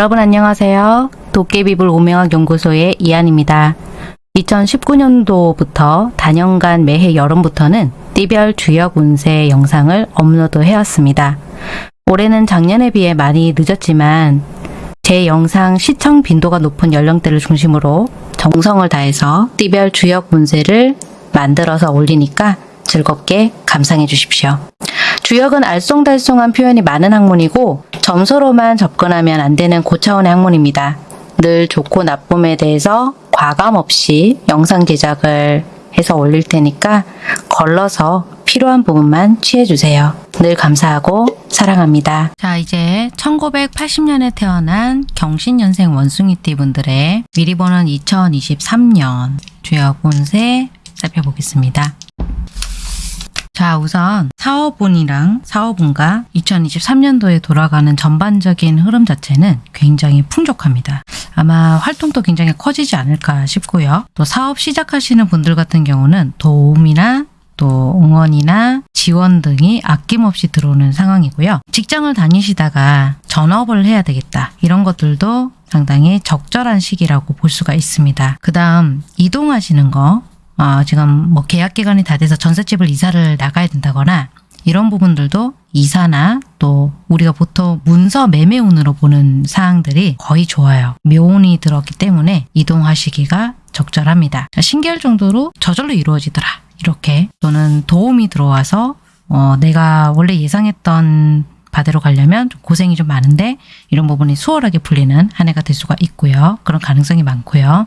여러분 안녕하세요. 도깨비불 오명학 연구소의 이한입니다. 2019년도부터 단연간 매해 여름부터는 띠별 주역 운세 영상을 업로드 해왔습니다. 올해는 작년에 비해 많이 늦었지만 제 영상 시청 빈도가 높은 연령대를 중심으로 정성을 다해서 띠별 주역 운세를 만들어서 올리니까 즐겁게 감상해 주십시오. 주역은 알쏭달쏭한 표현이 많은 학문이고 점수로만 접근하면 안 되는 고차원의 학문입니다. 늘 좋고 나쁨에 대해서 과감 없이 영상 제작을 해서 올릴 테니까 걸러서 필요한 부분만 취해주세요. 늘 감사하고 사랑합니다. 자 이제 1980년에 태어난 경신년생 원숭이띠 분들의 미리 보는 2023년 주역 운세 살펴보겠습니다. 자, 우선 사업운이랑 사업운과 2023년도에 돌아가는 전반적인 흐름 자체는 굉장히 풍족합니다. 아마 활동도 굉장히 커지지 않을까 싶고요. 또 사업 시작하시는 분들 같은 경우는 도움이나 또 응원이나 지원 등이 아낌없이 들어오는 상황이고요. 직장을 다니시다가 전업을 해야 되겠다. 이런 것들도 상당히 적절한 시기라고 볼 수가 있습니다. 그 다음 이동하시는 거 어, 지금 뭐 계약 기간이 다 돼서 전셋집을 이사를 나가야 된다거나 이런 부분들도 이사나 또 우리가 보통 문서 매매운으로 보는 사항들이 거의 좋아요. 묘운이 들었기 때문에 이동하시기가 적절합니다. 신기할 정도로 저절로 이루어지더라. 이렇게 또는 도움이 들어와서 어, 내가 원래 예상했던 바대로 가려면 좀 고생이 좀 많은데 이런 부분이 수월하게 풀리는 한 해가 될 수가 있고요. 그런 가능성이 많고요.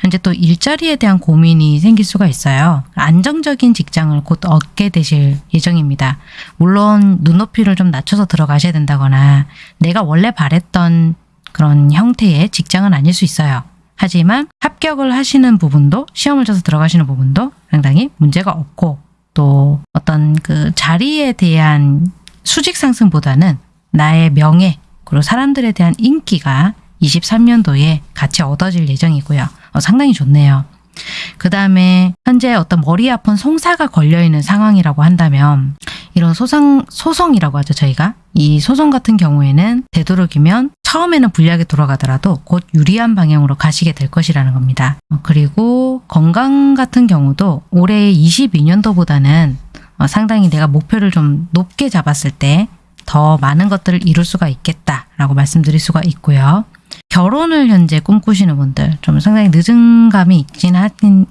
현재 또 일자리에 대한 고민이 생길 수가 있어요. 안정적인 직장을 곧 얻게 되실 예정입니다. 물론 눈높이를 좀 낮춰서 들어가셔야 된다거나 내가 원래 바랬던 그런 형태의 직장은 아닐 수 있어요. 하지만 합격을 하시는 부분도 시험을 쳐서 들어가시는 부분도 상당히 문제가 없고 또 어떤 그 자리에 대한 수직 상승보다는 나의 명예 그리고 사람들에 대한 인기가 23년도에 같이 얻어질 예정이고요. 어, 상당히 좋네요. 그 다음에 현재 어떤 머리 아픈 송사가 걸려있는 상황이라고 한다면 이런 소송, 소송이라고 하죠 저희가 이 소송 같은 경우에는 되도록이면 처음에는 불리하게 돌아가더라도 곧 유리한 방향으로 가시게 될 것이라는 겁니다. 어, 그리고 건강 같은 경우도 올해 22년도보다는 어, 상당히 내가 목표를 좀 높게 잡았을 때 더 많은 것들을 이룰 수가 있겠다라고 말씀드릴 수가 있고요. 결혼을 현재 꿈꾸시는 분들 좀 상당히 늦은 감이 있긴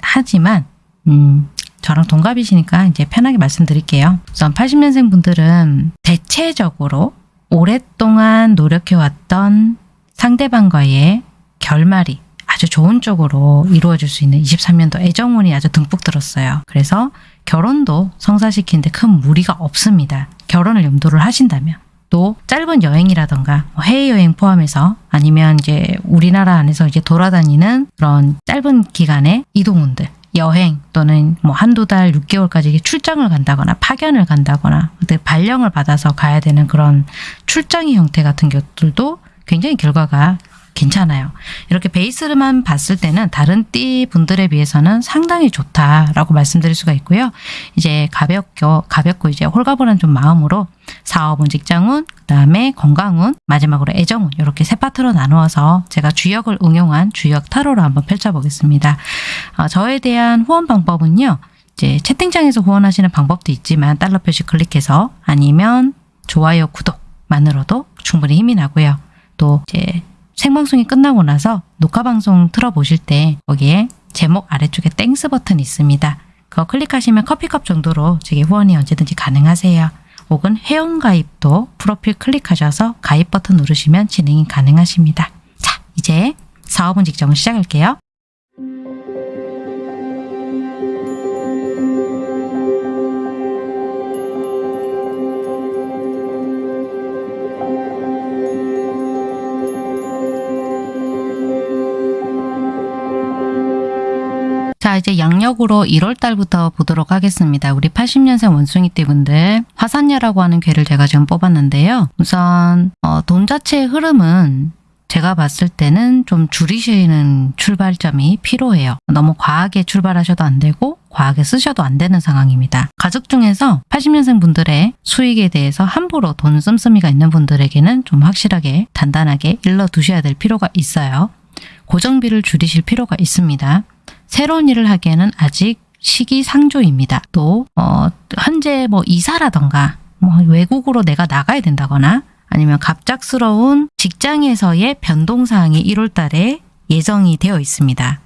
하지만 음, 저랑 동갑이시니까 이제 편하게 말씀드릴게요. 우선 80년생 분들은 대체적으로 오랫동안 노력해왔던 상대방과의 결말이 아주 좋은 쪽으로 이루어질 수 있는 23년도 애정운이 아주 듬뿍 들었어요. 그래서 결혼도 성사시키는데 큰 무리가 없습니다. 결혼을 염두를 하신다면. 또 짧은 여행이라던가 뭐 해외여행 포함해서 아니면 이제 우리나라 안에서 이제 돌아다니는 그런 짧은 기간의 이동운들 여행 또는 뭐 한두 달 6개월까지 출장을 간다거나 파견을 간다거나 발령을 받아서 가야 되는 그런 출장의 형태 같은 것들도 굉장히 결과가 괜찮아요. 이렇게 베이스만 봤을 때는 다른 띠 분들에 비해서는 상당히 좋다라고 말씀드릴 수가 있고요. 이제 가볍고 가볍고 이제 홀가분한 좀 마음으로 사업운, 직장운, 그다음에 건강운, 마지막으로 애정운 이렇게 세 파트로 나누어서 제가 주역을 응용한 주역 타로로 한번 펼쳐보겠습니다. 어, 저에 대한 후원 방법은요. 이제 채팅창에서 후원하시는 방법도 있지만 달러 표시 클릭해서 아니면 좋아요, 구독만으로도 충분히 힘이 나고요. 또 이제 생방송이 끝나고 나서 녹화방송 틀어보실 때 거기에 제목 아래쪽에 Thanks 버튼 있습니다. 그거 클릭하시면 커피컵 정도로 제게 후원이 언제든지 가능하세요. 혹은 회원가입도 프로필 클릭하셔서 가입 버튼 누르시면 진행이 가능하십니다. 자, 이제 사업은 직전을 시작할게요. 자 이제 양력으로 1월 달부터 보도록 하겠습니다. 우리 80년생 원숭이 띠 분들 화산녀라고 하는 괴를 제가 지금 뽑았는데요. 우선 어, 돈 자체의 흐름은 제가 봤을 때는 좀 줄이시는 출발점이 필요해요. 너무 과하게 출발하셔도 안 되고 과하게 쓰셔도 안 되는 상황입니다. 가족 중에서 80년생 분들의 수익에 대해서 함부로 돈 씀씀이가 있는 분들에게는 좀 확실하게 단단하게 일러 두셔야 될 필요가 있어요. 고정비를 줄이실 필요가 있습니다. 새로운 일을 하기에는 아직 시기상조입니다. 또 어, 현재 뭐 이사라던가 뭐 외국으로 내가 나가야 된다거나 아니면 갑작스러운 직장에서의 변동사항이 1월 달에 예정이 되어 있습니다.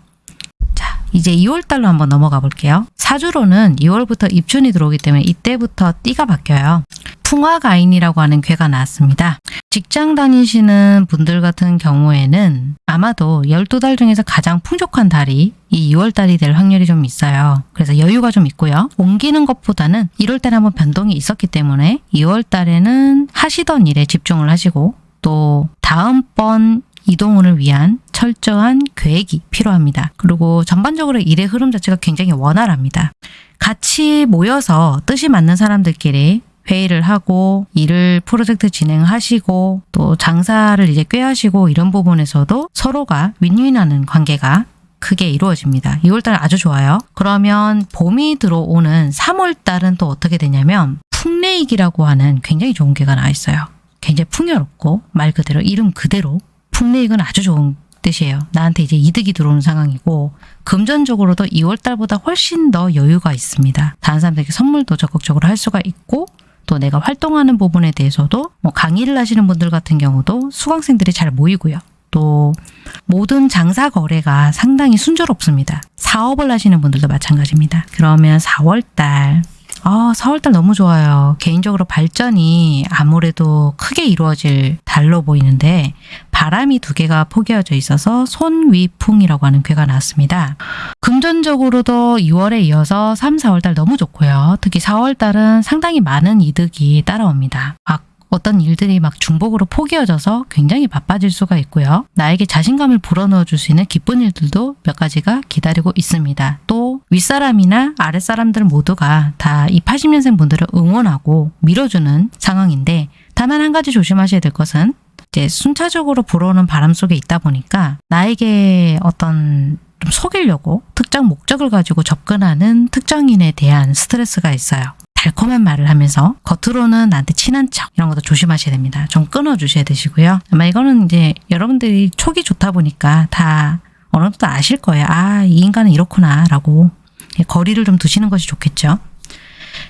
자, 이제 2월 달로 한번 넘어가 볼게요. 사주로는 2월부터 입춘이 들어오기 때문에 이때부터 띠가 바뀌어요. 풍화가인이라고 하는 괴가 나왔습니다. 직장 다니시는 분들 같은 경우에는 아마도 12달 중에서 가장 풍족한 달이 이 2월 달이 될 확률이 좀 있어요. 그래서 여유가 좀 있고요. 옮기는 것보다는 1월 달에 한번 변동이 있었기 때문에 2월 달에는 하시던 일에 집중을 하시고 또 다음번 이동을 위한 철저한 계획이 필요합니다. 그리고 전반적으로 일의 흐름 자체가 굉장히 원활합니다. 같이 모여서 뜻이 맞는 사람들끼리 회의를 하고 일을 프로젝트 진행하시고 또 장사를 이제 꾀하시고 이런 부분에서도 서로가 윈윈하는 관계가 크게 이루어집니다. 2월달 아주 좋아요. 그러면 봄이 들어오는 3월달은 또 어떻게 되냐면 풍레익이라고 하는 굉장히 좋은 개가 나와 있어요. 굉장히 풍요롭고 말 그대로 이름 그대로 풍레익은 아주 좋은 뜻이에요. 나한테 이제 이득이 들어오는 상황이고 금전적으로도 2월달보다 훨씬 더 여유가 있습니다. 다른 사람들에게 선물도 적극적으로 할 수가 있고 또 내가 활동하는 부분에 대해서도 뭐 강의를 하시는 분들 같은 경우도 수강생들이 잘 모이고요. 또 모든 장사 거래가 상당히 순조롭습니다. 사업을 하시는 분들도 마찬가지입니다. 그러면 4월달 아, 4월달 너무 좋아요. 개인적으로 발전이 아무래도 크게 이루어질 달로 보이는데 바람이 두 개가 포개어져 있어서 손위풍이라고 하는 괴가 나왔습니다. 금전적으로도 2월에 이어서 3, 4월달 너무 좋고요. 특히 4월달은 상당히 많은 이득이 따라옵니다. 막 어떤 일들이 막 중복으로 포개어져서 굉장히 바빠질 수가 있고요. 나에게 자신감을 불어넣어 줄 수 있는 기쁜 일들도 몇 가지가 기다리고 있습니다. 또 윗사람이나 아랫사람들 모두가 다 이 80년생 분들을 응원하고 밀어주는 상황인데 다만 한 가지 조심하셔야 될 것은 이제 순차적으로 불어오는 바람 속에 있다 보니까 나에게 어떤 좀 속이려고 특정 목적을 가지고 접근하는 특정인에 대한 스트레스가 있어요. 달콤한 말을 하면서 겉으로는 나한테 친한 척 이런 것도 조심하셔야 됩니다. 좀 끊어주셔야 되시고요. 아마 이거는 이제 여러분들이 촉이 좋다 보니까 다 어느 정도 아실 거예요. 아, 이 인간은 이렇구나 라고 거리를 좀 두시는 것이 좋겠죠.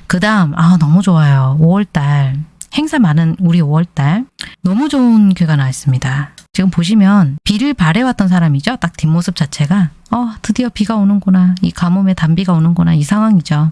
그 다음 아 너무 좋아요. 5월달 행사 많은 우리 5월달 너무 좋은 괴가 나와 있습니다. 지금 보시면 비를 바래왔던 사람이죠. 딱 뒷모습 자체가 어 드디어 비가 오는구나. 이 가뭄에 단비가 오는구나. 이 상황이죠.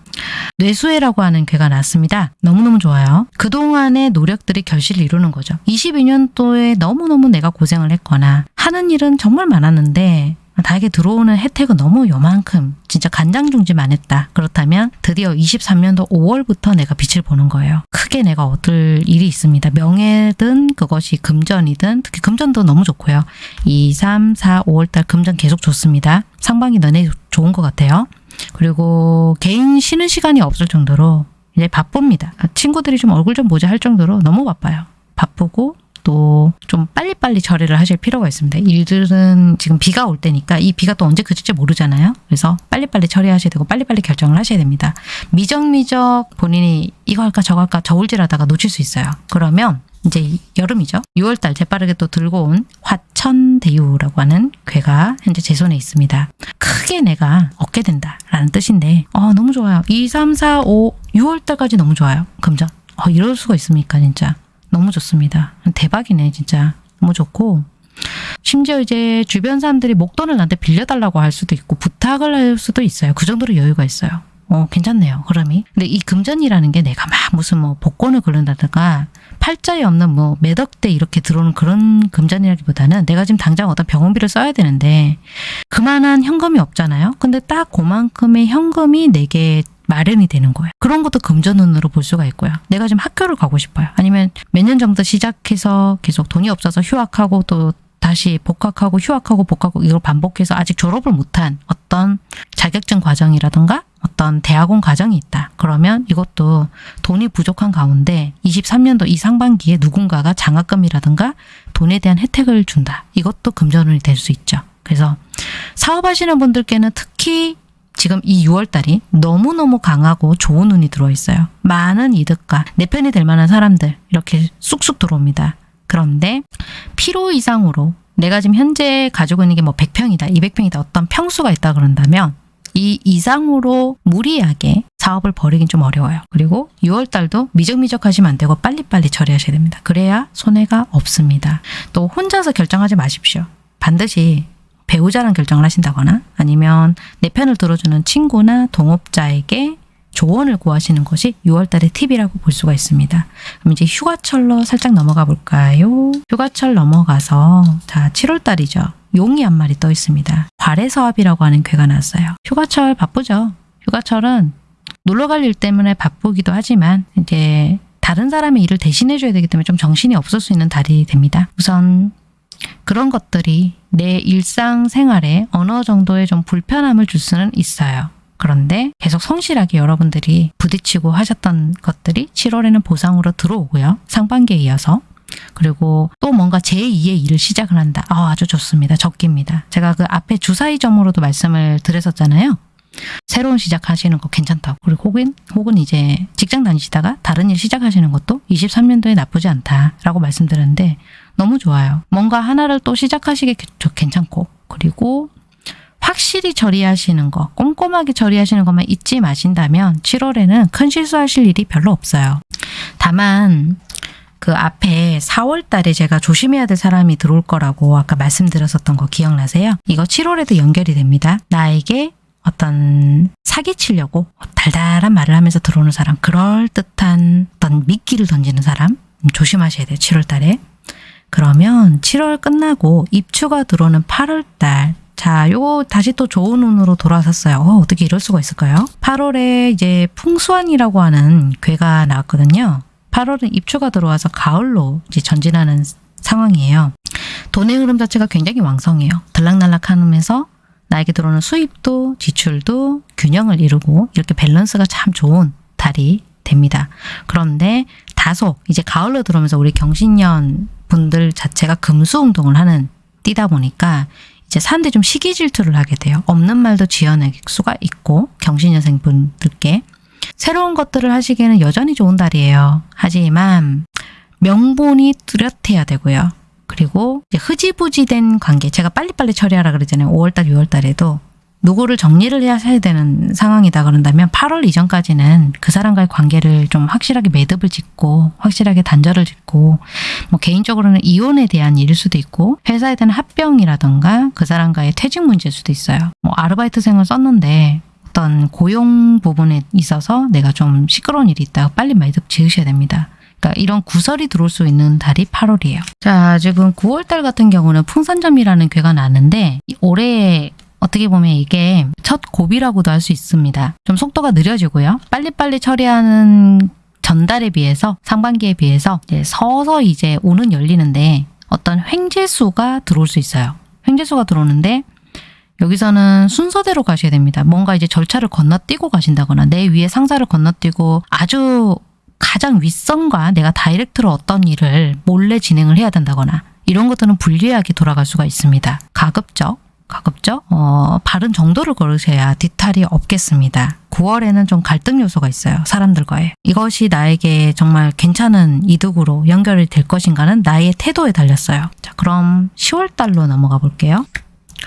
뇌수해라고 하는 괴가 났습니다. 너무너무 좋아요. 그동안의 노력들이 결실을 이루는 거죠. 22년도에 너무너무 내가 고생을 했거나 하는 일은 정말 많았는데 나에게 들어오는 혜택은 너무 요만큼 진짜 간장중지만 했다. 그렇다면 드디어 23년도 5월부터 내가 빛을 보는 거예요. 크게 내가 얻을 일이 있습니다. 명예든 그것이 금전이든 특히 금전도 너무 좋고요. 2, 3, 4, 5월달 금전 계속 좋습니다. 상반기 너네 좋은 것 같아요. 그리고 개인 쉬는 시간이 없을 정도로 이제 바쁩니다. 친구들이 좀 얼굴 좀 보자 할 정도로 너무 바빠요. 바쁘고 또좀 빨리빨리 처리를 하실 필요가 있습니다. 일들은 지금 비가 올 때니까 이 비가 또 언제 그칠지 모르잖아요. 그래서 빨리빨리 처리하셔야 되고 빨리빨리 결정을 하셔야 됩니다. 미적미적 본인이 이거 할까 저거 할까 저울질하다가 놓칠 수 있어요. 그러면 이제 여름이죠. 6월달 재빠르게 또 들고 온 화천대유라고 하는 괴가 현재 제 손에 있습니다. 크게 내가 얻게 된다라는 뜻인데 어, 너무 좋아요. 2, 3, 4, 5, 6월달까지 너무 좋아요. 금전. 어, 이럴 수가 있습니까 진짜. 너무 좋습니다. 대박이네 진짜. 너무 좋고 심지어 이제 주변 사람들이 목돈을 나한테 빌려달라고 할 수도 있고 부탁을 할 수도 있어요. 그 정도로 여유가 있어요. 어, 괜찮네요. 흐름이. 근데 이 금전이라는 게 내가 막 무슨 뭐 복권을 걸른다든가 팔자에 없는 뭐 매덕대 이렇게 들어오는 그런 금전이라기보다는 내가 지금 당장 어떤 병원비를 써야 되는데 그만한 현금이 없잖아요. 근데 딱 그만큼의 현금이 내게 마련이 되는 거예요. 그런 것도 금전운으로 볼 수가 있고요. 내가 지금 학교를 가고 싶어요. 아니면 몇년 정도 시작해서 계속 돈이 없어서 휴학하고 또 다시 복학하고 휴학하고 복학하고 이걸 반복해서 아직 졸업을 못한 어떤 자격증 과정이라든가 어떤 대학원 과정이 있다. 그러면 이것도 돈이 부족한 가운데 23년도 이 상반기에 누군가가 장학금이라든가 돈에 대한 혜택을 준다. 이것도 금전운이 될 수 있죠. 그래서 사업하시는 분들께는 특히 지금 이 6월달이 너무너무 강하고 좋은 운이 들어있어요. 많은 이득과 내 편이 될 만한 사람들 이렇게 쑥쑥 들어옵니다. 그런데 필요 이상으로 내가 지금 현재 가지고 있는 게 뭐 100평이다, 200평이다 어떤 평수가 있다 그런다면 이 이상으로 무리하게 사업을 벌이긴 좀 어려워요. 그리고 6월달도 미적미적 하시면 안 되고 빨리빨리 처리하셔야 됩니다. 그래야 손해가 없습니다. 또 혼자서 결정하지 마십시오. 반드시 배우자랑 결정을 하신다거나 아니면 내 편을 들어주는 친구나 동업자에게 조언을 구하시는 것이 6월달의 팁이라고 볼 수가 있습니다. 그럼 이제 휴가철로 살짝 넘어가 볼까요? 휴가철 넘어가서 자 7월달이죠. 용이 한 마리 떠 있습니다. 과래서합이라고 하는 괴가 났어요. 휴가철 바쁘죠. 휴가철은 놀러 갈 일 때문에 바쁘기도 하지만 이제 다른 사람의 일을 대신해 줘야 되기 때문에 좀 정신이 없을 수 있는 달이 됩니다. 우선 그런 것들이 내 일상생활에 어느 정도의 좀 불편함을 줄 수는 있어요. 그런데 계속 성실하게 여러분들이 부딪히고 하셨던 것들이 7월에는 보상으로 들어오고요. 상반기에 이어서. 그리고 또 뭔가 제2의 일을 시작을 한다. 아, 아주 좋습니다. 적기입니다. 제가 그 앞에 주사위점으로도 말씀을 드렸었잖아요. 새로운 시작하시는 거 괜찮다고. 그리고 혹은, 혹은 이제 직장 다니시다가 다른 일 시작하시는 것도 23년도에 나쁘지 않다라고 말씀드렸는데 너무 좋아요. 뭔가 하나를 또 시작하시기 괜찮고 그리고 확실히 처리하시는 거, 꼼꼼하게 처리하시는 것만 잊지 마신다면 7월에는 큰 실수하실 일이 별로 없어요. 다만 그 앞에 4월 달에 제가 조심해야 될 사람이 들어올 거라고 아까 말씀드렸었던 거 기억나세요? 이거 7월에도 연결이 됩니다. 나에게 어떤 사기치려고 달달한 말을 하면서 들어오는 사람, 그럴듯한 어떤 미끼를 던지는 사람 조심하셔야 돼요. 7월 달에. 그러면 7월 끝나고 입추가 들어오는 8월 달 자, 요거 다시 또 좋은 운으로 돌아섰어요. 어, 어떻게 이럴 수가 있을까요? 8월에 이제 풍수환이라고 하는 괴가 나왔거든요. 8월은 입추가 들어와서 가을로 이제 전진하는 상황이에요. 돈의 흐름 자체가 굉장히 왕성해요. 들락날락 하면서 나에게 들어오는 수입도 지출도 균형을 이루고 이렇게 밸런스가 참 좋은 달이 됩니다. 그런데 다소 이제 가을로 들어오면서 우리 경신년 분들 자체가 금수 운동을 하는 띠다 보니까 이제 사람들이 좀 시기 질투를 하게 돼요. 없는 말도 지어낼 수가 있고 경신여생 분들께 새로운 것들을 하시기에는 여전히 좋은 달이에요. 하지만 명분이 뚜렷해야 되고요. 그리고 흐지부지된 관계 제가 빨리빨리 처리하라 그러잖아요. 5월달, 6월달에도 누구를 정리를 해야 되는 상황이다 그런다면 8월 이전까지는 그 사람과의 관계를 좀 확실하게 매듭을 짓고 확실하게 단절을 짓고 뭐 개인적으로는 이혼에 대한 일일 수도 있고 회사에 대한 합병이라던가 그 사람과의 퇴직 문제일 수도 있어요. 뭐 아르바이트생을 썼는데 어떤 고용 부분에 있어서 내가 좀 시끄러운 일이 있다 빨리 매듭 지으셔야 됩니다. 그러니까 이런 구설이 들어올 수 있는 달이 8월이에요. 자, 지금 9월달 같은 경우는 풍산점이라는 괴가 나는데 올해 어떻게 보면 이게 첫 고비라고도 할 수 있습니다. 좀 속도가 느려지고요. 빨리빨리 처리하는 전달에 비해서 상반기에 비해서 이제 서서 이제 오는 열리는데 어떤 횡재수가 들어올 수 있어요. 횡재수가 들어오는데 여기서는 순서대로 가셔야 됩니다. 뭔가 이제 절차를 건너뛰고 가신다거나 내 위에 상사를 건너뛰고 아주 가장 윗선과 내가 다이렉트로 어떤 일을 몰래 진행을 해야 된다거나 이런 것들은 불리하게 돌아갈 수가 있습니다. 가급적 가급적 어, 바른 정도를 걸으셔야 뒤탈이 없겠습니다. 9월에는 좀 갈등 요소가 있어요. 사람들과의. 이것이 나에게 정말 괜찮은 이득으로 연결이 될 것인가는 나의 태도에 달렸어요. 자, 그럼 10월 달로 넘어가 볼게요.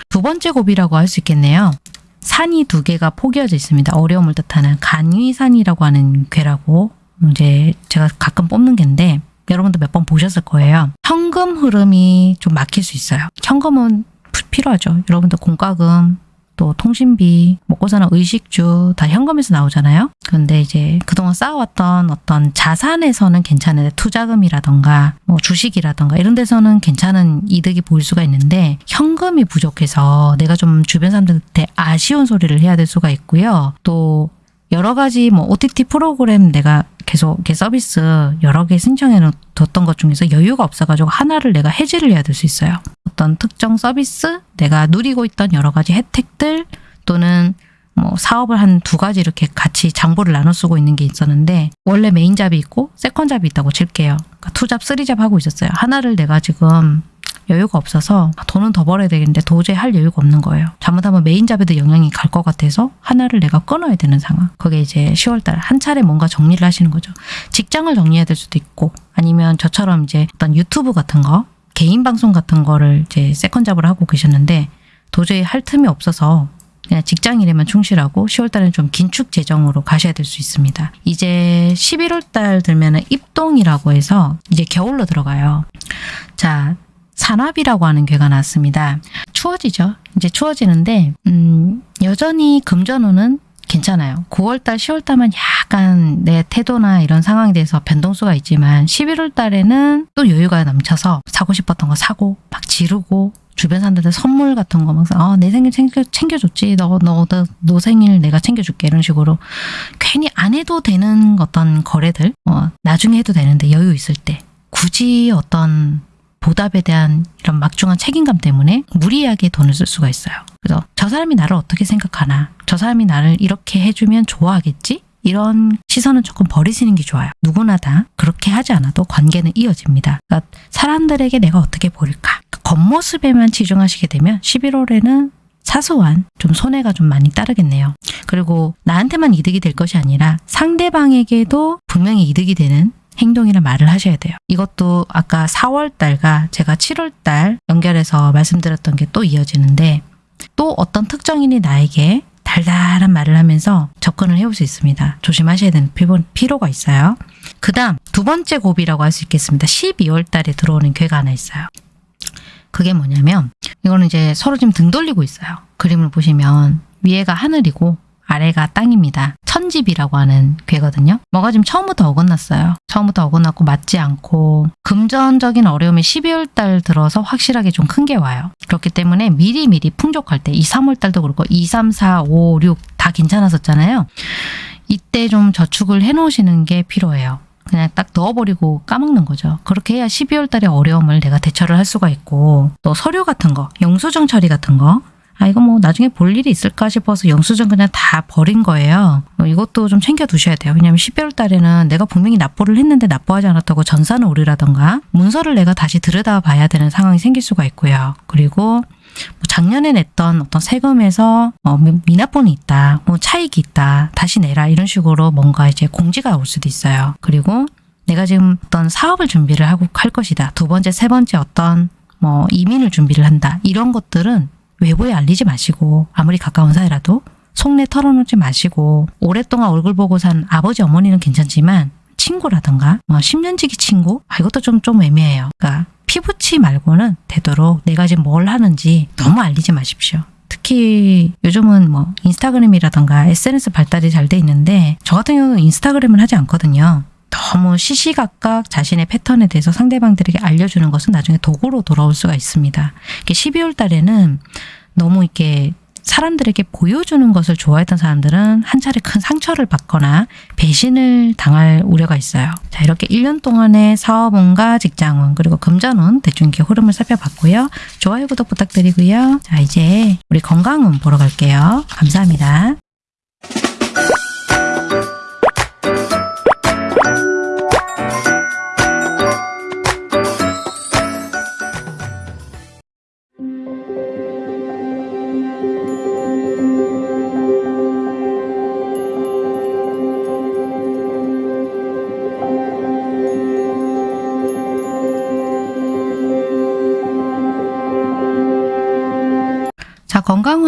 두 번째 고비라고 할 수 있겠네요. 산이 두 개가 포개어져 있습니다. 어려움을 뜻하는 간위산이라고 하는 괴라고 이제 제가 가끔 뽑는 갠데 여러분도 몇 번 보셨을 거예요. 현금 흐름이 좀 막힐 수 있어요. 현금은 필요하죠. 여러분들 공과금, 또 통신비, 먹고 사는 의식주 다 현금에서 나오잖아요. 그런데 이제 그동안 쌓아왔던 어떤 자산에서는 괜찮은데 투자금이라던가 뭐 주식이라던가 이런 데서는 괜찮은 이득이 보일 수가 있는데 현금이 부족해서 내가 좀 주변 사람들한테 아쉬운 소리를 해야 될 수가 있고요. 또 여러 가지 뭐 OTT 프로그램 내가 계속 이렇게 서비스 여러 개 신청해 뒀던 것 중에서 여유가 없어가지고 하나를 내가 해지를 해야 될 수 있어요. 어떤 특정 서비스, 내가 누리고 있던 여러 가지 혜택들 또는 뭐 사업을 한 두 가지 이렇게 같이 장부를 나눠 쓰고 있는 게 있었는데 원래 main job이 있고 second job이 있다고 칠게요. 그러니까 투잡, 쓰리잡 하고 있었어요. 하나를 내가 지금 여유가 없어서 돈은 더 벌어야 되겠는데 도저히 할 여유가 없는 거예요. 잘못하면 main job에도 영향이 갈 것 같아서 하나를 내가 끊어야 되는 상황. 그게 이제 10월달 한 차례 뭔가 정리를 하시는 거죠. 직장을 정리해야 될 수도 있고 아니면 저처럼 이제 어떤 유튜브 같은 거 개인 방송 같은 거를 이제 second job을 하고 계셨는데 도저히 할 틈이 없어서 그냥 직장일에만 충실하고 10월 달에는 좀 긴축 재정으로 가셔야 될 수 있습니다. 이제 11월 달 들면 은 입동이라고 해서 이제 겨울로 들어가요. 자, 산화비라고 하는 괴가 나왔습니다. 추워지죠. 이제 추워지는데 음, 여전히 금전운은 괜찮아요. 9월달, 10월달만 약간 내 태도나 이런 상황에 대해서 변동수가 있지만 11월 달에는 또 여유가 넘쳐서 사고 싶었던 거 사고 막 지르고 주변 사람들한테 선물 같은 거 막, 아, 내 생일 챙겨, 챙겨줬지. 너, 너, 너, 너 생일 내가 챙겨줄게. 이런 식으로. 괜히 안 해도 되는 어떤 거래들, 어, 나중에 해도 되는데 여유 있을 때. 굳이 어떤 보답에 대한 이런 막중한 책임감 때문에 무리하게 돈을 쓸 수가 있어요. 그래서 저 사람이 나를 어떻게 생각하나, 저 사람이 나를 이렇게 해주면 좋아하겠지? 이런 시선은 조금 버리시는 게 좋아요. 누구나 다 그렇게 하지 않아도 관계는 이어집니다. 그러니까 사람들에게 내가 어떻게 보일까? 겉모습에만 치중하시게 되면 11월에는 사소한 좀 손해가 좀 많이 따르겠네요. 그리고 나한테만 이득이 될 것이 아니라 상대방에게도 분명히 이득이 되는 행동이나 말을 하셔야 돼요. 이것도 아까 4월 달과 제가 7월 달 연결해서 말씀드렸던 게 또 이어지는데 또 어떤 특정인이 나에게 달달한 말을 하면서 접근을 해올 수 있습니다. 조심하셔야 되는 필요가 있어요. 그 다음 두 번째 고비라고 할 수 있겠습니다. 12월 달에 들어오는 괴가 하나 있어요. 그게 뭐냐면 이거는 이제 서로 지금 등 돌리고 있어요. 그림을 보시면 위에가 하늘이고 아래가 땅입니다. 천집이라고 하는 괴거든요. 뭐가 지금 처음부터 어긋났어요. 처음부터 어긋났고 맞지 않고 금전적인 어려움이 12월 달 들어서 확실하게 좀 큰 게 와요. 그렇기 때문에 미리미리 풍족할 때 2, 3월 달도 그렇고 2, 3, 4, 5, 6 다 괜찮았었잖아요. 이때 좀 저축을 해놓으시는 게 필요해요. 그냥 딱 넣어버리고 까먹는 거죠. 그렇게 해야 12월 달의 어려움을 내가 대처를 할 수가 있고 또 서류 같은 거, 영수증 처리 같은 거 아, 이거 뭐 나중에 볼 일이 있을까 싶어서 영수증 그냥 다 버린 거예요. 뭐 이것도 좀 챙겨 두셔야 돼요. 왜냐면 12월 달에는 내가 분명히 납부를 했는데 납부하지 않았다고 전산을 오류라던가 문서를 내가 다시 들여다 봐야 되는 상황이 생길 수가 있고요. 그리고 뭐 작년에 냈던 어떤 세금에서 어, 미납분이 있다, 뭐 차익이 있다, 다시 내라 이런 식으로 뭔가 이제 공지가 올 수도 있어요. 그리고 내가 지금 어떤 사업을 준비를 하고 할 것이다. 두 번째, 세 번째 어떤 뭐 이민을 준비를 한다. 이런 것들은 외부에 알리지 마시고 아무리 가까운 사이라도 속내 털어놓지 마시고 오랫동안 얼굴 보고 산 아버지 어머니는 괜찮지만 친구라던가 뭐 10년지기 친구 아 이것도 좀 좀 애매해요. 그러니까 피부치 말고는 되도록 내가 지금 뭘 하는지 너무 알리지 마십시오. 특히 요즘은 뭐 인스타그램이라던가 SNS 발달이 잘 돼 있는데 저 같은 경우는 인스타그램을 하지 않거든요. 너무 시시각각 자신의 패턴에 대해서 상대방들에게 알려주는 것은 나중에 도구로 돌아올 수가 있습니다. 12월 달에는 너무 이렇게 사람들에게 보여주는 것을 좋아했던 사람들은 한 차례 큰 상처를 받거나 배신을 당할 우려가 있어요. 자, 이렇게 1년 동안의 사업운과 직장운 그리고 금전운 대충 이렇게 흐름을 살펴봤고요. 좋아요, 구독 부탁드리고요. 자, 이제 우리 건강운 보러 갈게요. 감사합니다.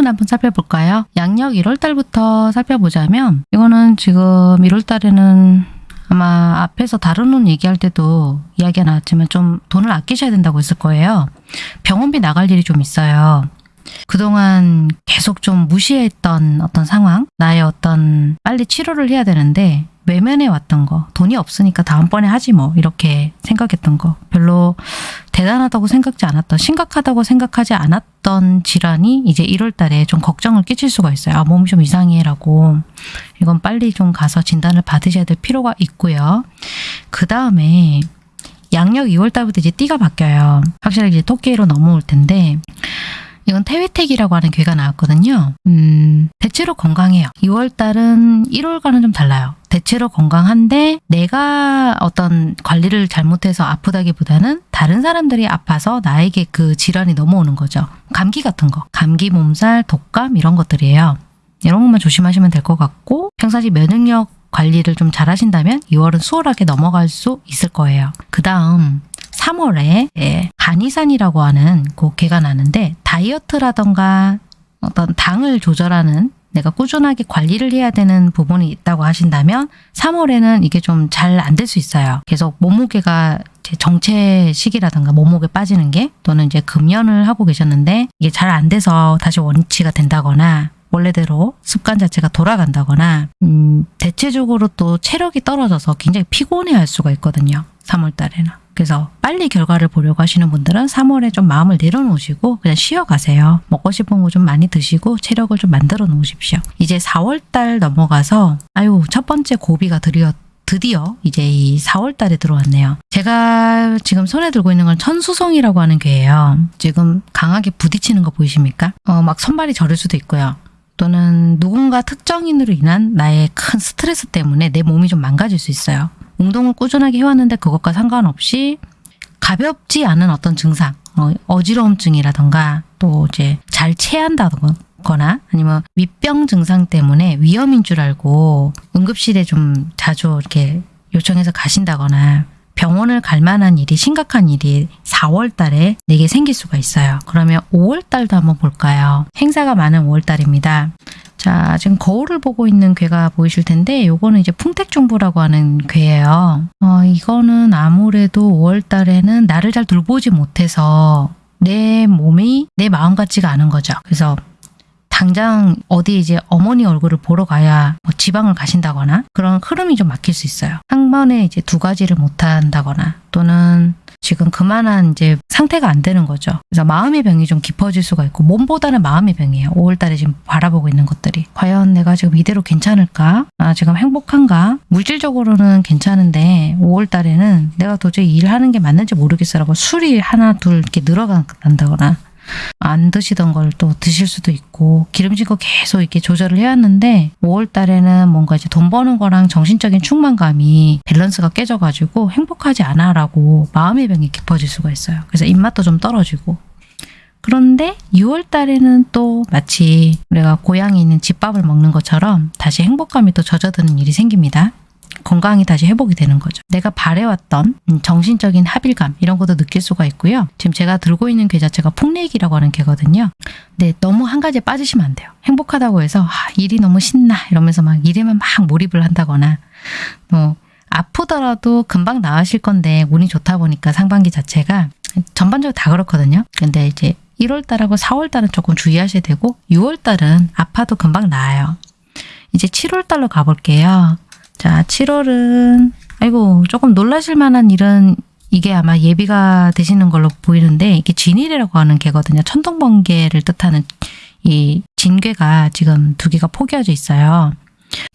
건강운 한번 살펴볼까요? 양력 1월달부터 살펴보자면 이거는 지금 1월달에는 아마 앞에서 운 얘기할 때도 이야기가 나왔지만 좀 돈을 아끼셔야 된다고 했을 거예요. 병원비 나갈 일이 좀 있어요. 그동안 계속 좀 무시했던 어떤 상황, 나의 어떤 빨리 치료를 해야 되는데 외면해 왔던 거, 돈이 없으니까 다음번에 하지 뭐 이렇게 생각했던 거, 별로 대단하다고 생각지 않았던, 심각하다고 생각하지 않았던 질환이 이제 1월 달에 좀 걱정을 끼칠 수가 있어요. 아, 몸이 좀 이상해 라고. 이건 빨리 좀 가서 진단을 받으셔야 될 필요가 있고요. 그 다음에 양력 2월 달부터 이제 띠가 바뀌어요. 확실하게 이제 토끼로 넘어올 텐데 이건 태회 해외택이라고 하는 괴가 나왔거든요. 음, 대체로 건강해요. 2월달은 1월과는 좀 달라요. 대체로 건강한데 내가 어떤 관리를 잘못해서 아프다기보다는 다른 사람들이 아파서 나에게 그 질환이 넘어오는 거죠. 감기 같은 거. 감기, 몸살, 독감 이런 것들이에요. 이런 것만 조심하시면 될 것 같고 평상시 면역력 관리를 좀 잘하신다면 2월은 수월하게 넘어갈 수 있을 거예요. 그 다음 3월에 예, 간이산이라고 하는 그 개가 나는데 다이어트라던가 어떤 당을 조절하는 내가 꾸준하게 관리를 해야 되는 부분이 있다고 하신다면 3월에는 이게 좀 잘 안 될 수 있어요. 계속 몸무게가 이제 정체식이라든가 몸무게 빠지는 게 또는 이제 금연을 하고 계셨는데 이게 잘 안 돼서 다시 원치가 된다거나 원래대로 습관 자체가 돌아간다거나 음, 대체적으로 또 체력이 떨어져서 굉장히 피곤해할 수가 있거든요. 3월 달에는. 그래서 빨리 결과를 보려고 하시는 분들은 3월에 좀 마음을 내려놓으시고 그냥 쉬어가세요. 먹고 싶은 거 좀 많이 드시고 체력을 좀 만들어 놓으십시오. 이제 4월 달 넘어가서 아유 첫 번째 고비가 드디어 드디어 이제 이 4월 달에 들어왔네요. 제가 지금 손에 들고 있는 건 천수성이라고 하는 괴예요. 지금 강하게 부딪히는 거 보이십니까? 어, 막 손발이 저릴 수도 있고요. 또는 누군가 특정인으로 인한 나의 큰 스트레스 때문에 내 몸이 좀 망가질 수 있어요. 운동을 꾸준하게 해왔는데 그것과 상관없이 가볍지 않은 어떤 증상, 어, 어지러움증이라던가 또 이제 잘 체한다거나 아니면 위병 증상 때문에 위험인 줄 알고 응급실에 좀 자주 이렇게 요청해서 가신다거나 병원을 갈 만한 일이 심각한 일이 4월 달에 내게 생길 수가 있어요. 그러면 5월 달도 한번 볼까요? 행사가 많은 5월 달입니다. 자, 지금 거울을 보고 있는 괴가 보이실 텐데 요거는 이제 풍택중부라고 하는 괴예요. 어, 이거는 아무래도 5월 달에는 나를 잘 돌보지 못해서 내 몸이 내 마음 같지가 않은 거죠. 그래서 당장 어디 이제 어머니 얼굴을 보러 가야 뭐 지방을 가신다거나 그런 흐름이 좀 막힐 수 있어요. 한 번에 이제 두 가지를 못 한다거나 또는 지금 그만한 이제 상태가 안 되는 거죠. 그래서 마음의 병이 좀 깊어질 수가 있고 몸보다는 마음의 병이에요. 5월 달에 지금 바라보고 있는 것들이. 과연 내가 지금 이대로 괜찮을까? 아, 지금 행복한가? 물질적으로는 괜찮은데 5월 달에는 내가 도저히 일하는 게 맞는지 모르겠어라고 술이 하나 둘 이렇게 늘어간다거나 안 드시던 걸 또 드실 수도 있고 기름진 거 계속 이렇게 조절을 해왔는데 5월 달에는 뭔가 이제 돈 버는 거랑 정신적인 충만감이 밸런스가 깨져가지고 행복하지 않아 라고 마음의 병이 깊어질 수가 있어요. 그래서 입맛도 좀 떨어지고 그런데 6월 달에는 또 마치 우리가 고향에 있는 집밥을 먹는 것처럼 다시 행복감이 또 젖어드는 일이 생깁니다. 건강이 다시 회복이 되는 거죠. 내가 바래왔던 음, 정신적인 합일감 이런 것도 느낄 수가 있고요. 지금 제가 들고 있는 괴 자체가 폭내기라고 하는 괴거든요. 근데 너무 한 가지에 빠지시면 안 돼요. 행복하다고 해서 아, 일이 너무 신나 이러면서 막 일에만 막 몰입을 한다거나 뭐 아프더라도 금방 나으실 건데 운이 좋다 보니까 상반기 자체가 전반적으로 다 그렇거든요. 근데 이제 1월 달하고 4월 달은 조금 주의하셔야 되고 6월 달은 아파도 금방 나아요. 이제 7월 달로 가볼게요. 자, 7월은 아이고 조금 놀라실 만한 일은 이게 아마 예비가 되시는 걸로 보이는데 이게 진일이라고 하는 개거든요. 천둥번개를 뜻하는 이 진괴가 지금 두 개가 포개어져 있어요.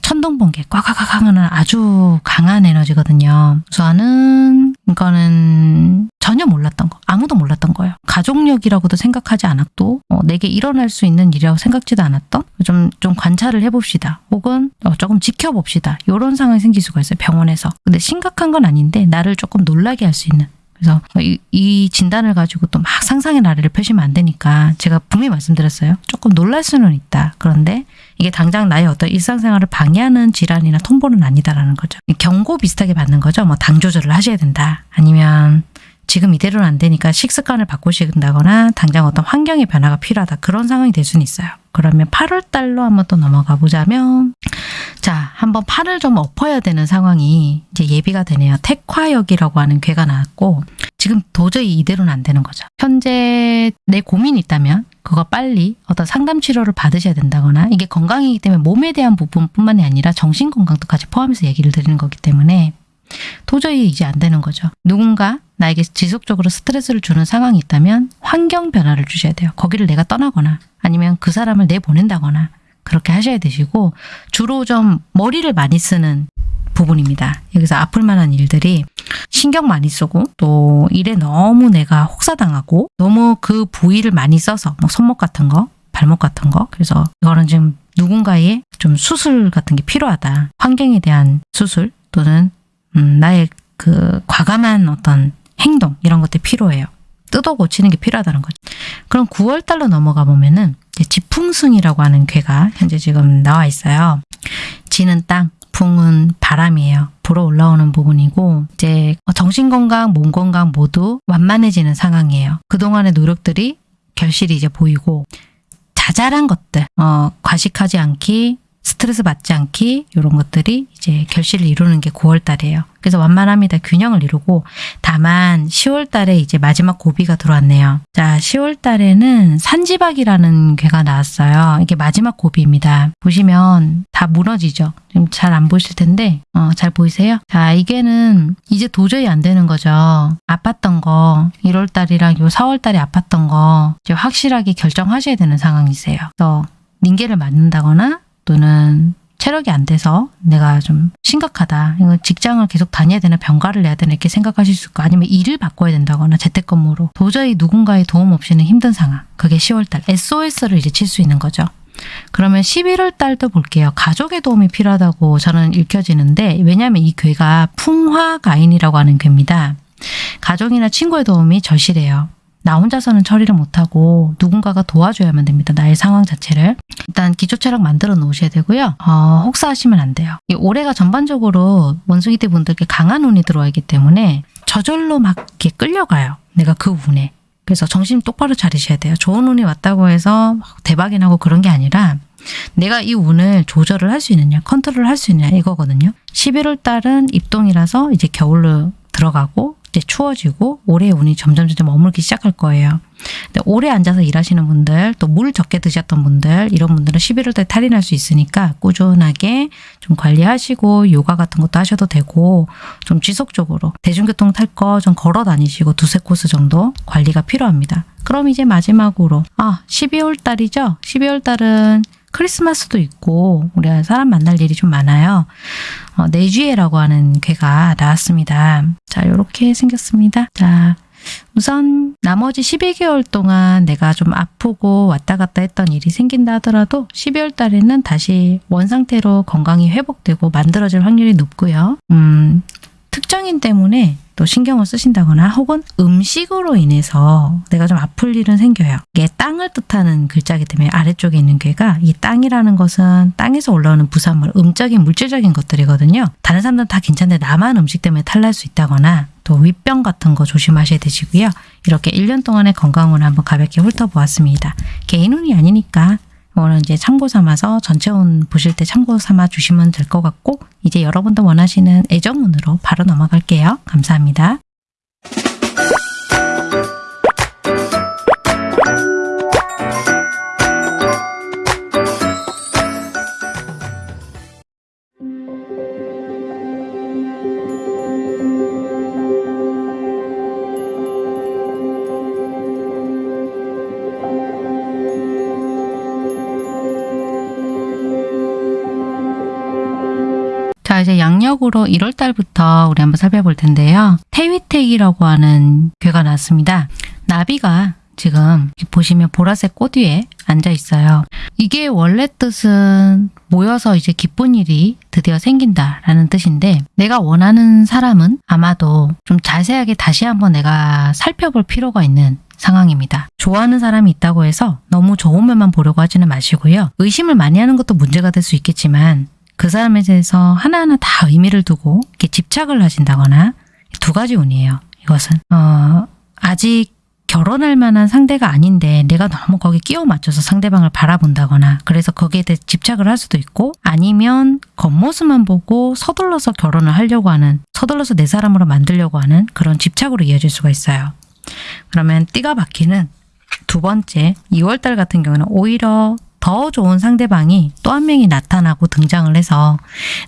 천둥번개 꽉꽉꽉 하는 아주 강한 에너지거든요. 우선은 이거는 전혀 몰랐던 거 아무도 몰랐던 거예요. 가족력이라고도 생각하지 않았고 어, 내게 일어날 수 있는 일이라고 생각지도 않았던 좀, 좀 관찰을 해봅시다. 혹은 어, 조금 지켜봅시다. 이런 상황이 생길 수가 있어요. 병원에서. 근데 심각한 건 아닌데 나를 조금 놀라게 할 수 있는 그래서 이, 이, 진단을 가지고 또 막 상상의 나래를 펴시면 안 되니까 제가 분명히 말씀드렸어요. 조금 놀랄 수는 있다. 그런데 이게 당장 나의 어떤 일상생활을 방해하는 질환이나 통보는 아니다라는 거죠. 경고 비슷하게 받는 거죠. 뭐 당 조절을 하셔야 된다. 아니면 지금 이대로는 안 되니까 식습관을 바꾸신다거나 당장 어떤 환경의 변화가 필요하다. 그런 상황이 될 수는 있어요. 그러면 8월 달로 한번 또 넘어가 보자면 자, 한번 팔을 좀 엎어야 되는 상황이 이제 예비가 되네요. 택화역이라고 하는 괴가 나왔고 지금 도저히 이대로는 안 되는 거죠. 현재 내 고민이 있다면 그거 빨리 어떤 상담 치료를 받으셔야 된다거나 이게 건강이기 때문에 몸에 대한 부분뿐만이 아니라 정신 건강도 같이 포함해서 얘기를 드리는 거기 때문에 도저히 이제 안 되는 거죠. 누군가 나에게 지속적으로 스트레스를 주는 상황이 있다면 환경 변화를 주셔야 돼요. 거기를 내가 떠나거나 아니면 그 사람을 내보낸다거나 그렇게 하셔야 되시고 주로 좀 머리를 많이 쓰는 부분입니다. 여기서 아플 만한 일들이 신경 많이 쓰고 또 일에 너무 내가 혹사당하고 너무 그 부위를 많이 써서 뭐 손목 같은 거 발목 같은 거 그래서 이거는 지금 누군가의 좀 수술 같은 게 필요하다. 환경에 대한 수술 또는 음, 나의 그 과감한 어떤 행동 이런 것들이 필요해요. 뜯어 고치는 게 필요하다는 거죠. 그럼 9월 달로 넘어가 보면은 이제 지풍승이라고 하는 괴가 현재 지금 나와 있어요. 지는 땅, 풍은 바람이에요. 불어 올라오는 부분이고 이제 정신 건강, 몸 건강 모두 완만해지는 상황이에요. 그동안의 노력들이 결실이 이제 보이고 자잘한 것들, 어, 과식하지 않기, 스트레스 받지 않기 이런 것들이 이제 결실을 이루는 게 9월 달이에요. 그래서 완만합니다. 균형을 이루고 다만 10월 달에 이제 마지막 고비가 들어왔네요. 자, 10월 달에는 산지박이라는 괴가 나왔어요. 이게 마지막 고비입니다. 보시면 다 무너지죠. 지금 잘 안 보이실 텐데 어, 잘 보이세요? 자, 이게는 이제 도저히 안 되는 거죠. 아팠던 거 1월 달이랑 요 4월 달에 아팠던 거 이제 확실하게 결정하셔야 되는 상황이세요. 그래서 닌게를 맞는다거나 또는 체력이 안 돼서 내가 좀 심각하다. 직장을 계속 다녀야 되나 병가를 내야 되나 이렇게 생각하실 수 있고 아니면 일을 바꿔야 된다거나 재택근무로 도저히 누군가의 도움 없이는 힘든 상황. 그게 10월달 SOS를 이제 칠 수 있는 거죠. 그러면 11월 달도 볼게요. 가족의 도움이 필요하다고 저는 읽혀지는데 왜냐하면 이 괴가 풍화가인이라고 하는 괴입니다. 가족이나 친구의 도움이 절실해요. 나 혼자서는 처리를 못하고 누군가가 도와줘야만 됩니다. 나의 상황 자체를. 일단 기초체력 만들어 놓으셔야 되고요. 어, 혹사하시면 안 돼요. 이 올해가 전반적으로 원숭이대 분들께 강한 운이 들어와 있기 때문에 저절로 막 이렇게 끌려가요. 내가 그 운에. 그래서 정신 똑바로 차리셔야 돼요. 좋은 운이 왔다고 해서 막 대박이 나고 그런 게 아니라 내가 이 운을 조절을 할 수 있느냐, 컨트롤 할 수 있느냐 이거거든요. 11월 달은 입동이라서 이제 겨울로 들어가고 이제 추워지고 올해 운이 점점 점점 머물기 시작할 거예요. 근데 오래 앉아서 일하시는 분들 또 물 적게 드셨던 분들 이런 분들은 11월 달에 탈이 날 수 있으니까 꾸준하게 좀 관리하시고 요가 같은 것도 하셔도 되고 좀 지속적으로 대중교통 탈 거 좀 걸어 다니시고 두세 코스 정도 관리가 필요합니다. 그럼 이제 마지막으로 아 12월 달이죠. 12월 달은 크리스마스도 있고 우리 사람 만날 일이 좀 많아요. 어, 내주에라고 하는 괴가 나왔습니다. 자, 이렇게 생겼습니다. 자, 우선 나머지 12개월 동안 내가 좀 아프고 왔다 갔다 했던 일이 생긴다 하더라도 12월 달에는 다시 원상태로 건강이 회복되고 만들어질 확률이 높고요. 음, 특정인 때문에 또 신경을 쓰신다거나 혹은 음식으로 인해서 내가 좀 아플 일은 생겨요. 이게 땅을 뜻하는 글자이기 때문에 아래쪽에 있는 괴가 이 땅이라는 것은 땅에서 올라오는 부산물, 음적인 물질적인 것들이거든요. 다른 사람들은 다 괜찮은데 나만 음식 때문에 탈날 수 있다거나 또 윗병 같은 거 조심하셔야 되시고요. 이렇게 1년 동안의 건강운을 한번 가볍게 훑어보았습니다. 개인운이 아니니까 이거는 이제 참고 삼아서 전체 운 보실 때 참고 삼아 주시면 될 것 같고 이제 여러분도 원하시는 애정운으로 바로 넘어갈게요. 감사합니다. 양력으로 1월 달부터 우리 한번 살펴볼 텐데요. 태위택이라고 하는 괴가 나왔습니다. 나비가 지금 보시면 보라색 꽃 위에 앉아 있어요. 이게 원래 뜻은 모여서 이제 기쁜 일이 드디어 생긴다 라는 뜻인데 내가 원하는 사람은 아마도 좀 자세하게 다시 한번 내가 살펴볼 필요가 있는 상황입니다. 좋아하는 사람이 있다고 해서 너무 좋은 면만 보려고 하지는 마시고요. 의심을 많이 하는 것도 문제가 될 수 있겠지만 그 사람에 대해서 하나하나 다 의미를 두고 이렇게 집착을 하신다거나 두 가지 운이에요. 이것은 어, 아직 결혼할 만한 상대가 아닌데 내가 너무 거기 끼워 맞춰서 상대방을 바라본다거나 그래서 거기에 대해 집착을 할 수도 있고 아니면 겉모습만 보고 서둘러서 결혼을 하려고 하는 서둘러서 내 사람으로 만들려고 하는 그런 집착으로 이어질 수가 있어요. 그러면 띠가 박히는 두 번째 2월달 같은 경우는 오히려 더 좋은 상대방이 또 한 명이 나타나고 등장을 해서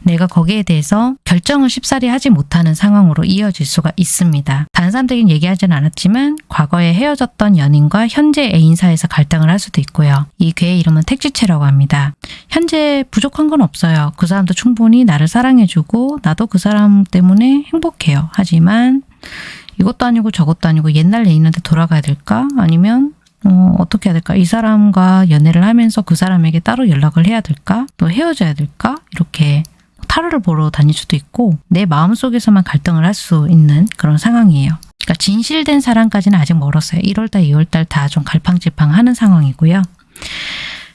내가 거기에 대해서 결정을 쉽사리 하지 못하는 상황으로 이어질 수가 있습니다. 사람들에겐 얘기하진 않았지만 과거에 헤어졌던 연인과 현재 애인 사이에서 갈등을 할 수도 있고요. 이 괴의 이름은 택지체라고 합니다. 현재 부족한 건 없어요. 그 사람도 충분히 나를 사랑해주고 나도 그 사람 때문에 행복해요. 하지만 이것도 아니고 저것도 아니고 옛날 애인한테 돌아가야 될까? 아니면 어, 어떻게 해야 될까? 이 사람과 연애를 하면서 그 사람에게 따로 연락을 해야 될까? 또 헤어져야 될까? 이렇게 타로를 보러 다닐 수도 있고 내 마음속에서만 갈등을 할 수 있는 그런 상황이에요. 그러니까 진실된 사랑까지는 아직 멀었어요. 1월달, 2월달 다 좀 갈팡질팡하는 상황이고요.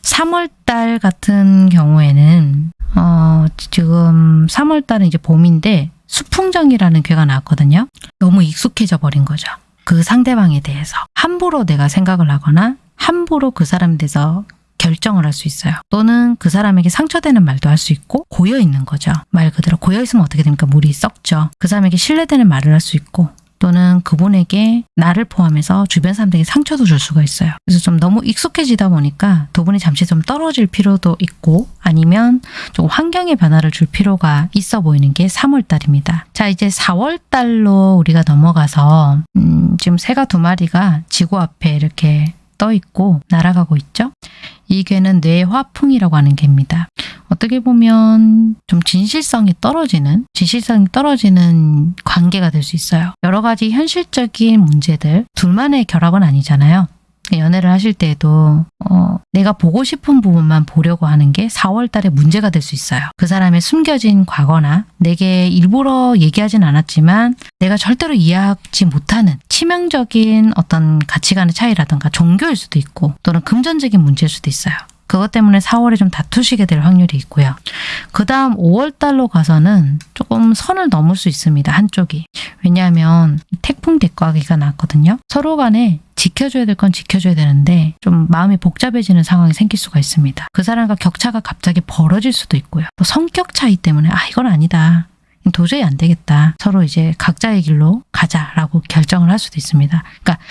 3월달 같은 경우에는 어, 지금 3월달은 이제 봄인데 수풍정이라는 괴가 나왔거든요. 너무 익숙해져 버린 거죠. 그 상대방에 대해서 함부로 내가 생각을 하거나 함부로 그 사람에 대해서 결정을 할 수 있어요. 또는 그 사람에게 상처되는 말도 할 수 있고 고여 있는 거죠. 말 그대로 고여 있으면 어떻게 됩니까? 물이 썩죠. 그 사람에게 신뢰되는 말을 할 수 있고 또는 그분에게 나를 포함해서 주변 사람들에게 상처도 줄 수가 있어요. 그래서 좀 너무 익숙해지다 보니까 두 분이 잠시 좀 떨어질 필요도 있고 아니면 조금 환경의 변화를 줄 필요가 있어 보이는 게 3월달입니다. 자 이제 4월달로 우리가 넘어가서 음, 지금 새가 두 마리가 지구 앞에 이렇게 떠 있고 날아가고 있죠. 이 괴는 뇌화풍이라고 하는 괴입니다. 어떻게 보면 좀 진실성이 떨어지는 진실성이 떨어지는 관계가 될 수 있어요. 여러 가지 현실적인 문제들 둘만의 결합은 아니잖아요. 연애를 하실 때에도 어, 내가 보고 싶은 부분만 보려고 하는 게 4월 달에 문제가 될 수 있어요. 그 사람의 숨겨진 과거나 내게 일부러 얘기하진 않았지만 내가 절대로 이해하지 못하는 치명적인 어떤 가치관의 차이라든가 종교일 수도 있고 또는 금전적인 문제일 수도 있어요. 그것 때문에 4월에 좀 다투시게 될 확률이 있고요. 그 다음 5월 달로 가서는 조금 선을 넘을 수 있습니다. 한쪽이. 왜냐하면 태풍 대과기가 났거든요. 서로 간에 지켜줘야 될 건 지켜줘야 되는데 좀 마음이 복잡해지는 상황이 생길 수가 있습니다. 그 사람과 격차가 갑자기 벌어질 수도 있고요. 또 성격 차이 때문에 아 이건 아니다. 도저히 안 되겠다. 서로 이제 각자의 길로 가자라고 결정을 할 수도 있습니다. 그러니까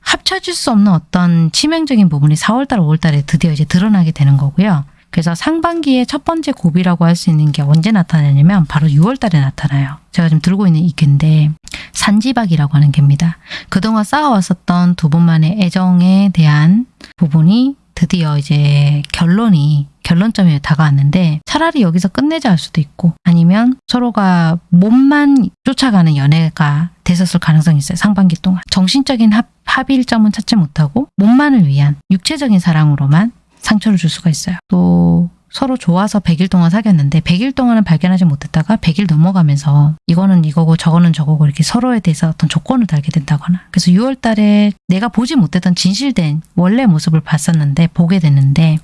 합쳐질 수 없는 어떤 치명적인 부분이 4월달, 5월달에 드디어 이제 드러나게 되는 거고요. 그래서 상반기의 첫 번째 고비라고 할 수 있는 게 언제 나타나냐면 바로 6월 달에 나타나요. 제가 지금 들고 있는 이 개인데 산지박이라고 하는 개입니다. 그동안 쌓아왔었던 두 분만의 애정에 대한 부분이 드디어 이제 결론이 결론점에 다가왔는데 차라리 여기서 끝내자 할 수도 있고 아니면 서로가 몸만 쫓아가는 연애가 됐었을 가능성이 있어요. 상반기 동안. 정신적인 합, 합일점은 찾지 못하고 몸만을 위한 육체적인 사랑으로만 상처를 줄 수가 있어요. 또 서로 좋아서 100일 동안 사귀었는데 100일 동안은 발견하지 못했다가 100일 넘어가면서 이거는 이거고 저거는 저거고 이렇게 서로에 대해서 어떤 조건을 달게 된다거나 그래서 6월 달에 내가 보지 못했던 진실된 원래 모습을 봤었는데 보게 됐는데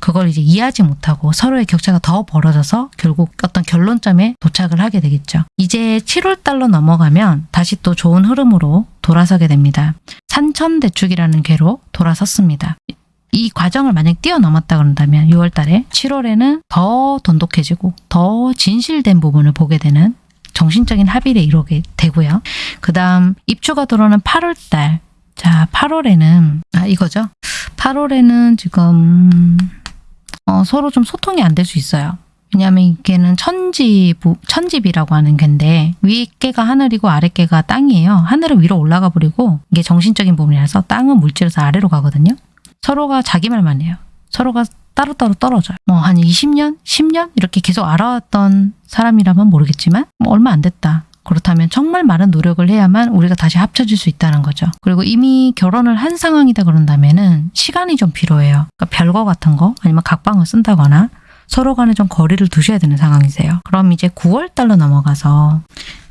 그걸 이제 이해하지 못하고 서로의 격차가 더 벌어져서 결국 어떤 결론점에 도착을 하게 되겠죠. 이제 7월 달로 넘어가면 다시 또 좋은 흐름으로 돌아서게 됩니다. 산천대축이라는 괴로 돌아섰습니다. 이 과정을 만약 뛰어넘었다 그런다면 6월 달에 7월에는 더 돈독해지고 더 진실된 부분을 보게 되는 정신적인 합의를 이루게 되고요. 그 다음 입추가 들어오는 8월 달. 자, 8월에는 아 이거죠. 8월에는 지금 어, 서로 좀 소통이 안 될 수 있어요. 왜냐하면 이게는 천집, 천집이라고 하는 건데 위 깨가 하늘이고 아래 깨가 땅이에요. 하늘은 위로 올라가 버리고 이게 정신적인 부분이라서 땅은 물질에서 아래로 가거든요. 서로가 자기 말만 해요. 서로가 따로따로 떨어져요. 뭐 한 20년, 10년 이렇게 계속 알아왔던 사람이라면 모르겠지만 뭐 얼마 안 됐다. 그렇다면 정말 많은 노력을 해야만 우리가 다시 합쳐질 수 있다는 거죠. 그리고 이미 결혼을 한 상황이다 그런다면 은 시간이 좀 필요해요. 그러니까 별거 같은 거 아니면 각방을 쓴다거나 서로 간에 좀 거리를 두셔야 되는 상황이세요. 그럼 이제 9월 달로 넘어가서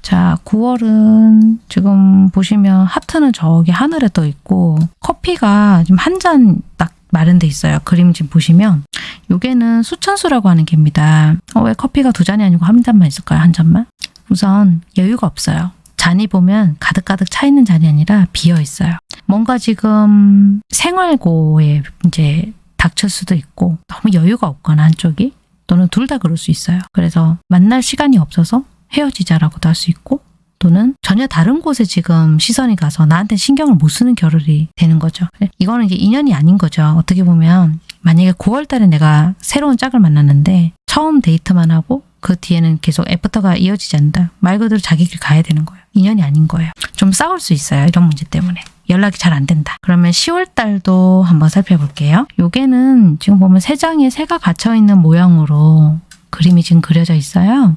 자 9월은 지금 보시면 하트는 저기 하늘에 떠 있고 커피가 지금 한 잔 딱 마련돼 있어요. 그림 지금 보시면 요게는 수천수라고 하는 개입니다. 어, 왜 커피가 두 잔이 아니고 한 잔만 있을까요? 한 잔만? 우선 여유가 없어요. 잔이 보면 가득가득 차 있는 잔이 아니라 비어 있어요. 뭔가 지금 생활고에 이제 닥칠 수도 있고 너무 여유가 없거나 한쪽이 또는 둘 다 그럴 수 있어요. 그래서 만날 시간이 없어서 헤어지자라고도 할 수 있고 또는 전혀 다른 곳에 지금 시선이 가서 나한테 신경을 못 쓰는 결혼이 되는 거죠. 이거는 이제 인연이 아닌 거죠. 어떻게 보면 만약에 9월 달에 내가 새로운 짝을 만났는데 처음 데이트만 하고 그 뒤에는 계속 애프터가 이어지지 않는다. 말 그대로 자기 길 가야 되는 거예요. 인연이 아닌 거예요. 좀 싸울 수 있어요. 이런 문제 때문에. 연락이 잘 안 된다. 그러면 10월 달도 한번 살펴볼게요. 요게는 지금 보면 세 장에 새가 갇혀 있는 모양으로 그림이 지금 그려져 있어요.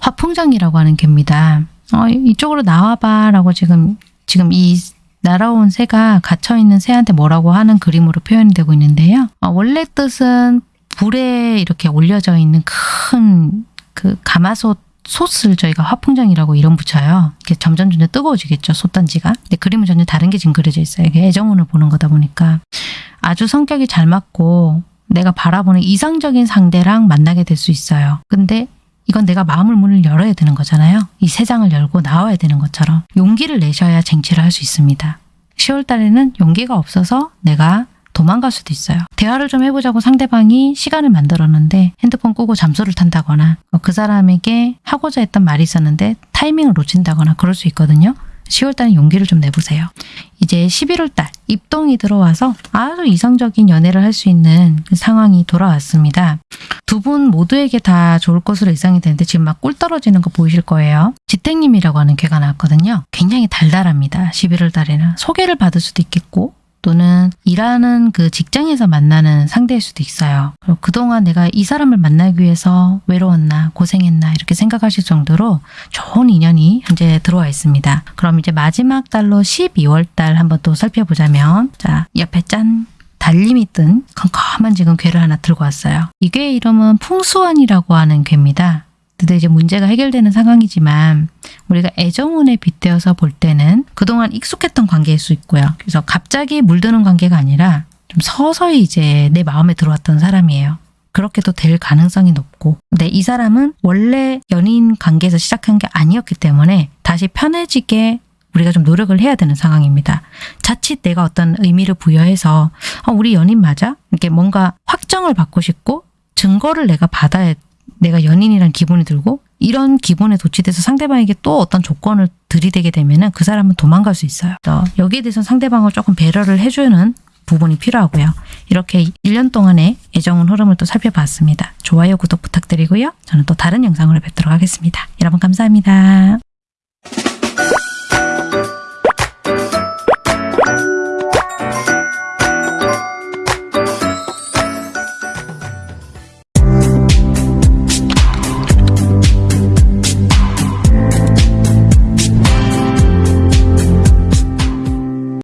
화풍장이라고 하는 개입니다. 어, 이쪽으로 나와봐 라고 지금 지금 이 날아온 새가 갇혀 있는 새한테 뭐라고 하는 그림으로 표현이 되고 있는데요. 어, 원래 뜻은 불에 이렇게 올려져 있는 큰 그 가마솥 솥을 저희가 화풍장이라고 이름 붙여요. 이게 점점 점점 뜨거워지겠죠, 솥단지가. 근데 그림은 전혀 다른 게 지금 그려져 있어요. 이게 애정운을 보는 거다 보니까 아주 성격이 잘 맞고 내가 바라보는 이상적인 상대랑 만나게 될 수 있어요. 근데 이건 내가 마음을 문을 열어야 되는 거잖아요. 이세 장을 열고 나와야 되는 것처럼 용기를 내셔야 쟁취를 할 수 있습니다. 10월 달에는 용기가 없어서 내가 도망갈 수도 있어요. 대화를 좀 해보자고 상대방이 시간을 만들었는데 핸드폰 끄고 잠수를 탄다거나 어, 그 사람에게 하고자 했던 말이 있었는데 타이밍을 놓친다거나 그럴 수 있거든요. 10월 달에 용기를 좀 내보세요. 이제 11월 달 입동이 들어와서 아주 이상적인 연애를 할 수 있는 그 상황이 돌아왔습니다. 두 분 모두에게 다 좋을 것으로 예상이 되는데 지금 막 꿀 떨어지는 거 보이실 거예요. 지택님이라고 하는 괴가 나왔거든요. 굉장히 달달합니다. 11월 달에는 소개를 받을 수도 있겠고 또는 일하는 그 직장에서 만나는 상대일 수도 있어요. 그동안 내가 이 사람을 만나기 위해서 외로웠나 고생했나 이렇게 생각하실 정도로 좋은 인연이 현재 들어와 있습니다. 그럼 이제 마지막 달로 12월 달 한번 또 살펴보자면 자 옆에 짠 달림이 뜬 컴컴한 지금 괴를 하나 들고 왔어요. 이 괴의 이름은 풍수원이라고 하는 괴입니다. 근데 이제 문제가 해결되는 상황이지만 우리가 애정운에 빗대어서 볼 때는 그동안 익숙했던 관계일 수 있고요. 그래서 갑자기 물드는 관계가 아니라 좀 서서히 이제 내 마음에 들어왔던 사람이에요. 그렇게도 될 가능성이 높고 근데 이 사람은 원래 연인 관계에서 시작한 게 아니었기 때문에 다시 편해지게 우리가 좀 노력을 해야 되는 상황입니다. 자칫 내가 어떤 의미를 부여해서 어, 우리 연인 맞아? 이렇게 뭔가 확정을 받고 싶고 증거를 내가 받아야 내가 연인이란 기분이 들고 이런 기분에 도취돼서 상대방에게 또 어떤 조건을 들이대게 되면은 그 사람은 도망갈 수 있어요. 그래서 여기에 대해서 상대방을 조금 배려를 해주는 부분이 필요하고요. 이렇게 1년 동안의 애정운 흐름을 또 살펴봤습니다. 좋아요, 구독 부탁드리고요. 저는 또 다른 영상으로 뵙도록 하겠습니다. 여러분 감사합니다.